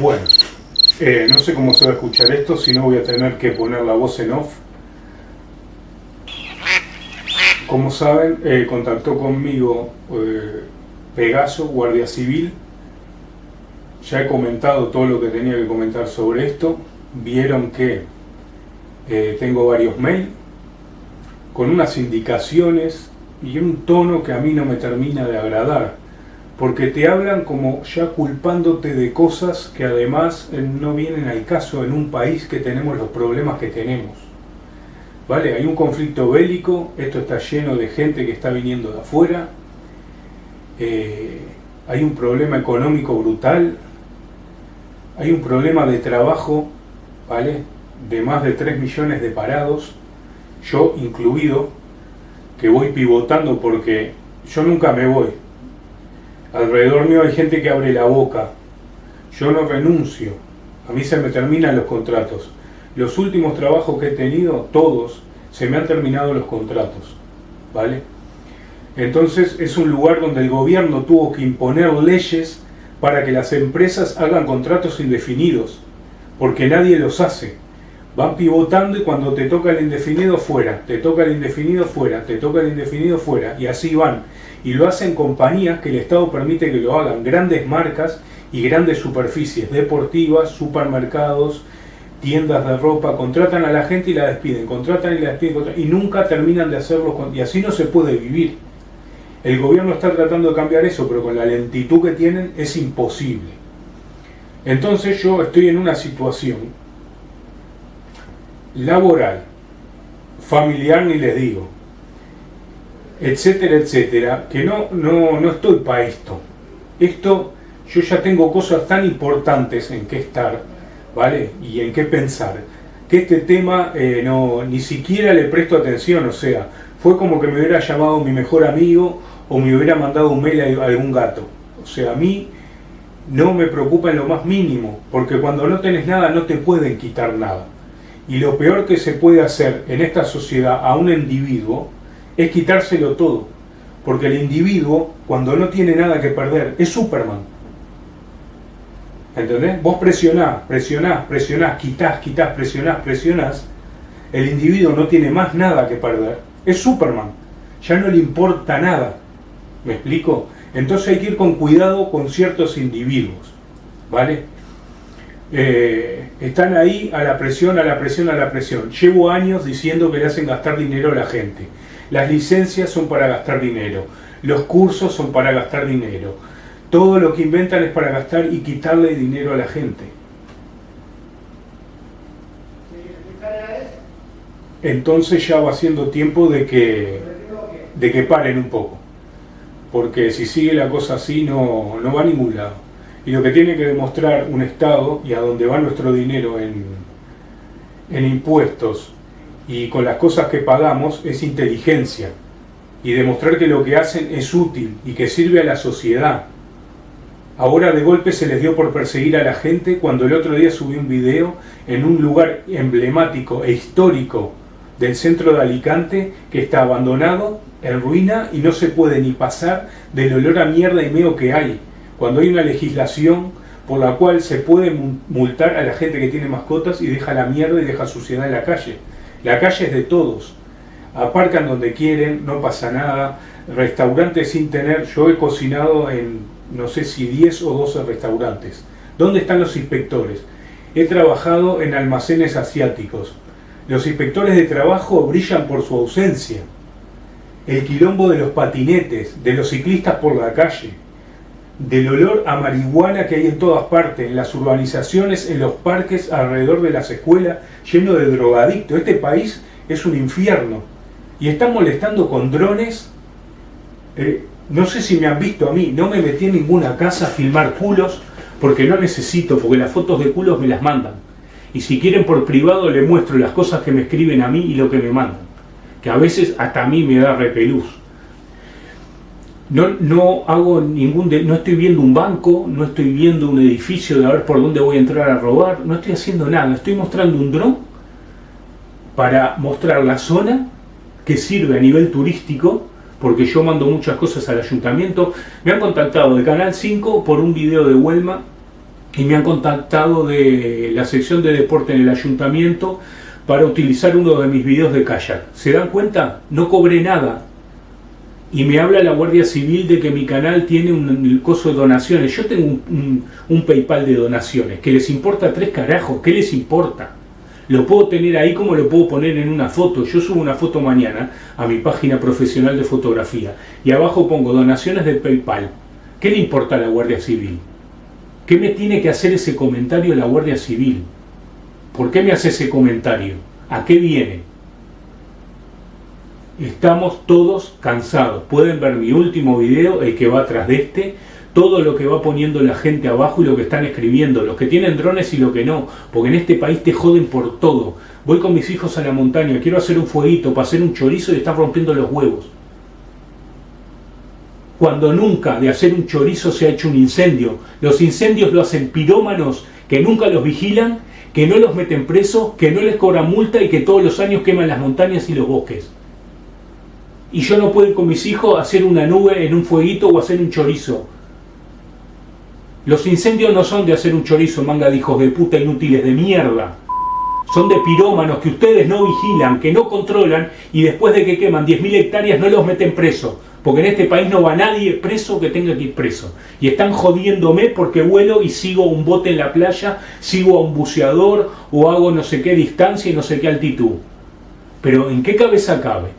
Bueno, eh, no sé cómo se va a escuchar esto, si no voy a tener que poner la voz en off. Como saben, eh, contactó conmigo eh, Pegaso, Guardia Civil. Ya he comentado todo lo que tenía que comentar sobre esto. Vieron que tengo varios mails con unas indicaciones y un tono que a mí no me termina de agradar porque te hablan como ya culpándote de cosas que además eh, no vienen al caso en un país que tenemos los problemas que tenemos. ¿Vale? Hay un conflicto bélico, esto está lleno de gente que está viniendo de afuera, eh, hay un problema económico brutal, hay un problema de trabajo, ¿vale? De más de 3 millones de parados, yo incluido, que voy pivotando porque yo nunca me voy, Alrededor mío hay gente que abre la boca. Yo no renuncio. A mí se me terminan los contratos. Los últimos trabajos que he tenido, todos, se me han terminado los contratos. ¿Vale? Entonces es un lugar donde el gobierno tuvo que imponer leyes para que las empresas hagan contratos indefinidos, porque nadie los hace. Van pivotando y cuando te toca el indefinido fuera, te toca el indefinido fuera, te toca el indefinido fuera, y así van. Y lo hacen compañías que el Estado permite que lo hagan, grandes marcas y grandes superficies deportivas, supermercados, tiendas de ropa, contratan a la gente y la despiden, contratan y la despiden, y nunca terminan de hacerlo, y así no se puede vivir. El gobierno está tratando de cambiar eso, pero con la lentitud que tienen es imposible. Entonces yo estoy en una situación laboral, familiar ni les digo, etcétera, etcétera, que no, no, no estoy para esto. Esto, yo ya tengo cosas tan importantes en qué estar, ¿vale? Y en qué pensar, que este tema eh, no, ni siquiera le presto atención, o sea, fue como que me hubiera llamado mi mejor amigo o me hubiera mandado un mail a algún gato. O sea, a mí no me preocupa en lo más mínimo, porque cuando no tenés nada no te pueden quitar nada. Y lo peor que se puede hacer en esta sociedad a un individuo es quitárselo todo. Porque el individuo, cuando no tiene nada que perder, es Superman. ¿Entendés? Vos presionás, presionás, presionás, quitás, quitás, presionás, presionás. El individuo no tiene más nada que perder. Es Superman. Ya no le importa nada. ¿Me explico? Entonces hay que ir con cuidado con ciertos individuos. ¿Vale? Eh, están ahí a la presión, a la presión, a la presión. Llevo años diciendo que le hacen gastar dinero a la gente. Las licencias son para gastar dinero, los cursos son para gastar dinero. Todo lo que inventan es para gastar y quitarle dinero a la gente. Entonces ya va siendo tiempo de que, de que paren un poco. Porque si sigue la cosa así no, no va a ningún lado. Y lo que tiene que demostrar un Estado y a dónde va nuestro dinero en, en impuestos y con las cosas que pagamos es inteligencia y demostrar que lo que hacen es útil y que sirve a la sociedad. Ahora de golpe se les dio por perseguir a la gente cuando el otro día subí un video en un lugar emblemático e histórico del centro de Alicante que está abandonado, en ruina y no se puede ni pasar del olor a mierda y meo que hay. Cuando hay una legislación por la cual se puede multar a la gente que tiene mascotas y deja la mierda y deja suciedad en la calle. La calle es de todos. Aparcan donde quieren, no pasa nada. Restaurantes sin tener... Yo he cocinado en no sé si 10 o 12 restaurantes. ¿Dónde están los inspectores? He trabajado en almacenes asiáticos. Los inspectores de trabajo brillan por su ausencia. El quilombo de los patinetes, de los ciclistas por la calle del olor a marihuana que hay en todas partes, en las urbanizaciones, en los parques, alrededor de las escuelas, lleno de drogadictos. Este país es un infierno. Y están molestando con drones. Eh, no sé si me han visto a mí, no me metí en ninguna casa a filmar culos, porque no necesito, porque las fotos de culos me las mandan. Y si quieren por privado le muestro las cosas que me escriben a mí y lo que me mandan. Que a veces hasta a mí me da repelús. No, no hago ningún, no estoy viendo un banco, no estoy viendo un edificio de a ver por dónde voy a entrar a robar, no estoy haciendo nada, estoy mostrando un dron para mostrar la zona que sirve a nivel turístico, porque yo mando muchas cosas al ayuntamiento. Me han contactado de Canal 5 por un video de Huelma y me han contactado de la sección de deporte en el ayuntamiento para utilizar uno de mis videos de kayak. ¿Se dan cuenta? No cobré nada. Y me habla la Guardia Civil de que mi canal tiene un, coso de donaciones. Yo tengo un, PayPal de donaciones. ¿Que les importa tres carajos? ¿Qué les importa? Lo puedo tener ahí como lo puedo poner en una foto. Yo subo una foto mañana a mi página profesional de fotografía. Y abajo pongo donaciones de PayPal. ¿Qué le importa a la Guardia Civil? ¿Qué me tiene que hacer ese comentario la Guardia Civil? ¿Por qué me hace ese comentario? ¿A qué viene? Estamos todos cansados. Pueden ver mi último video, el que va atrás de este, todo lo que va poniendo la gente abajo y lo que están escribiendo, los que tienen drones y lo que no, porque en este país te joden por todo. Voy con mis hijos a la montaña, quiero hacer un fueguito para hacer un chorizo y están rompiendo los huevos cuando nunca de hacer un chorizo se ha hecho un incendio. Los incendios lo hacen pirómanos que nunca los vigilan, que no los meten presos, que no les cobran multa y que todos los años queman las montañas y los bosques. Y yo no puedo ir con mis hijos a hacer una nube en un fueguito o hacer un chorizo. Los incendios no son de hacer un chorizo, manga de hijos de puta inútiles de mierda. Son de pirómanos que ustedes no vigilan, que no controlan y después de que queman 10.000 hectáreas no los meten presos porque en este país no va nadie preso que tenga que ir preso. Y están jodiéndome porque vuelo y sigo un bote en la playa, sigo a un buceador o hago no sé qué distancia y no sé qué altitud. Pero ¿en qué cabeza cabe?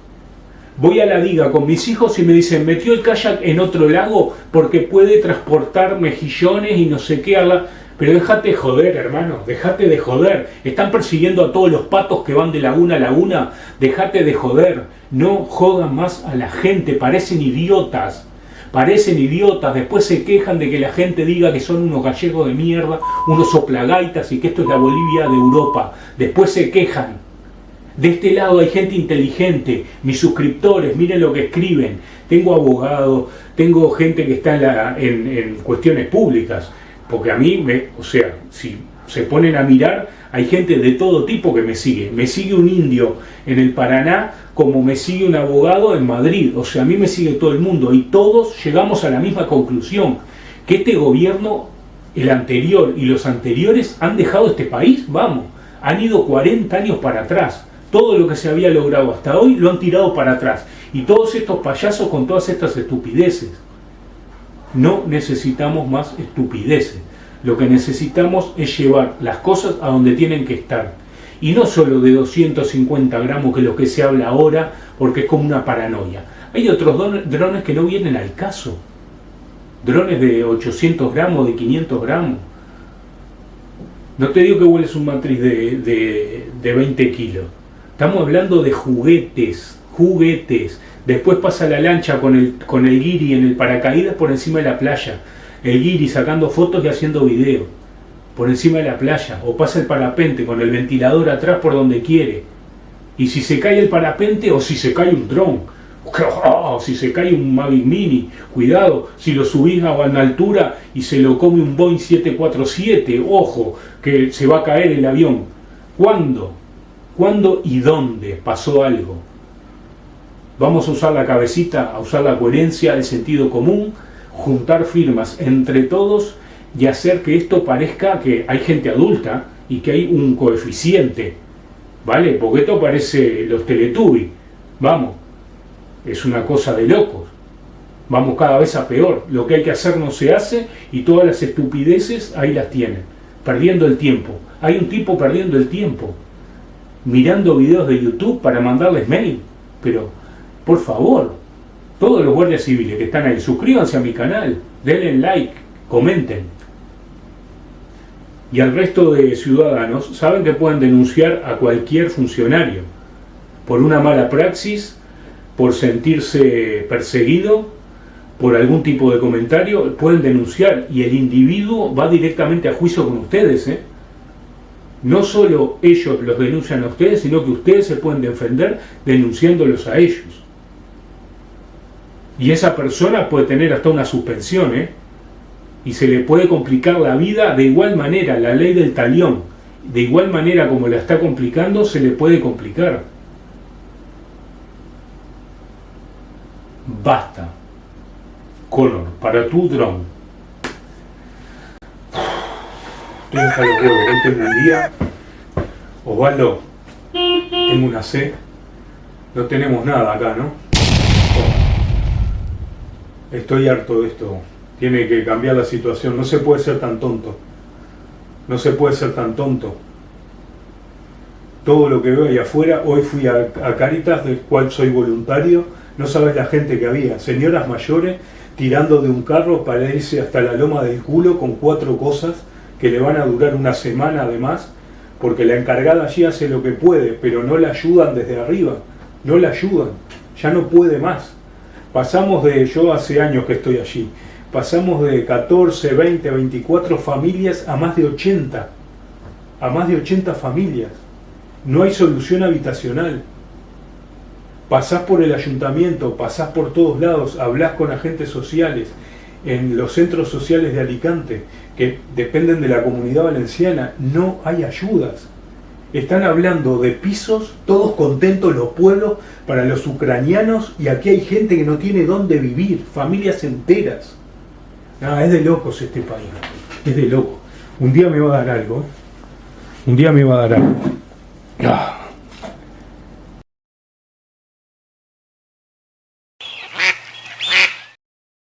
Voy a la diga con mis hijos y me dicen, metió el kayak en otro lago porque puede transportar mejillones y no sé qué. A. Pero déjate de joder, hermano, déjate de joder. Están persiguiendo a todos los patos que van de laguna a laguna. Déjate de joder. No jodan más a la gente, parecen idiotas. Parecen idiotas, después se quejan de que la gente diga que son unos gallegos de mierda, unos soplagaitas y que esto es la Bolivia de Europa. Después se quejan. De este lado hay gente inteligente, mis suscriptores, miren lo que escriben. Tengo abogados, tengo gente que está en, en cuestiones públicas porque a mí, me, o sea, si se ponen a mirar, hay gente de todo tipo que me sigue. Me sigue un indio en el Paraná como me sigue un abogado en Madrid. O sea, a mí me sigue todo el mundo y todos llegamos a la misma conclusión, que este gobierno, el anterior y los anteriores han dejado este país, vamos, han ido 40 años para atrás. Todo lo que se había logrado hasta hoy lo han tirado para atrás. Y todos estos payasos con todas estas estupideces. No necesitamos más estupideces. Lo que necesitamos es llevar las cosas a donde tienen que estar. Y no solo de 250 gramos, que es lo que se habla ahora, porque es como una paranoia. Hay otros drones que no vienen al caso. Drones de 800 gramos, de 500 gramos. No te digo que vueles un matriz de, de 20 kilos. Estamos hablando de juguetes, juguetes Después pasa la lancha con el, con el guiri en el paracaídas por encima de la playa. El guiri sacando fotos y haciendo video por encima de la playa. O pasa el parapente con el ventilador atrás por donde quiere. Y si se cae el parapente o si se cae un dron. O si se cae un Mavic Mini, cuidado, si lo subís a una altura y se lo come un Boeing 747, ojo, que se va a caer el avión. ¿Cuándo? ¿Cuándo y dónde pasó algo? Vamos a usar la cabecita, a usar la coherencia, el sentido común, juntar firmas entre todos y hacer que esto parezca que hay gente adulta y que hay un coeficiente, ¿vale? Porque esto parece los Teletubbies, vamos, es una cosa de locos. Vamos cada vez a peor, lo que hay que hacer no se hace y todas las estupideces ahí las tienen, perdiendo el tiempo. Hay un tipo perdiendo el tiempo, mirando videos de YouTube para mandarles mail, pero por favor, todos los guardias civiles que están ahí, suscríbanse a mi canal, denle like, comenten. Y al resto de ciudadanos saben que pueden denunciar a cualquier funcionario por una mala praxis, por sentirse perseguido, por algún tipo de comentario, pueden denunciar y el individuo va directamente a juicio con ustedes. ¿eh? No solo ellos los denuncian a ustedes, sino que ustedes se pueden defender denunciándolos a ellos. Y esa persona puede tener hasta una suspensión, ¿eh? Y se le puede complicar la vida de igual manera, la ley del talión, de igual manera como la está complicando, se le puede complicar. Basta. Color, para tu dron. Estoy los huevos. Hoy tengo un día. Osvaldo, tengo una C. No tenemos nada acá, ¿no? Estoy harto de esto. Tiene que cambiar la situación. No se puede ser tan tonto. No se puede ser tan tonto. Todo lo que veo ahí afuera, hoy fui a, Caritas, del cual soy voluntario, no sabes la gente que había, señoras mayores tirando de un carro para irse hasta la loma del culo con cuatro cosas que le van a durar una semana además, porque la encargada allí hace lo que puede, pero no la ayudan desde arriba, no la ayudan, ya no puede más. Pasamos de, yo hace años que estoy allí, pasamos de 14, 20, 24 familias a más de 80, a más de 80 familias. No hay solución habitacional. Pasás por el ayuntamiento, pasás por todos lados, hablás con agentes sociales, en los centros sociales de Alicante, que dependen de la comunidad valenciana, no hay ayudas. Están hablando de pisos, todos contentos los pueblos, para los ucranianos, y aquí hay gente que no tiene dónde vivir, familias enteras. Nada, es de locos este país, es de locos. Un día me va a dar algo, ¿eh? un día me va a dar algo. Ah.